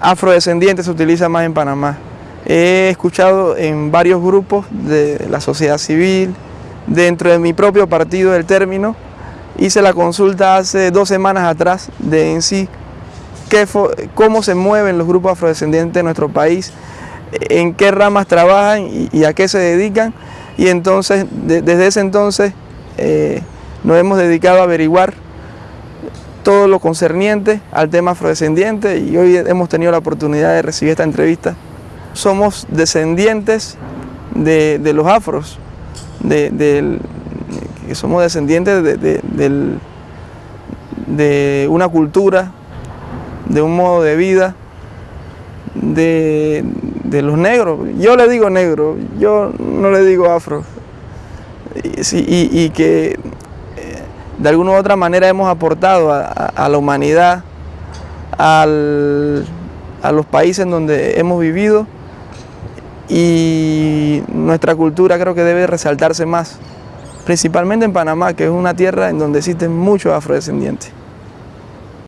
afrodescendiente se utiliza más en Panamá. He escuchado en varios grupos de la sociedad civil, dentro de mi propio partido del término, hice la consulta hace dos semanas atrás de en sí cómo se mueven los grupos afrodescendientes de nuestro país, en qué ramas trabajan y, a qué se dedican. Y entonces, desde ese entonces, eh, nos hemos dedicado a averiguar todo lo concerniente al tema afrodescendiente y hoy hemos tenido la oportunidad de recibir esta entrevista. Somos descendientes de, los afros, de, somos descendientes de, de una cultura, de un modo de vida, de, los negros. Yo le digo negro, yo no le digo afro. y que de alguna u otra manera hemos aportado a, la humanidad, a los países en donde hemos vivido y nuestra cultura creo que debe resaltarse más, principalmente en Panamá, que es una tierra en donde existen muchos afrodescendientes.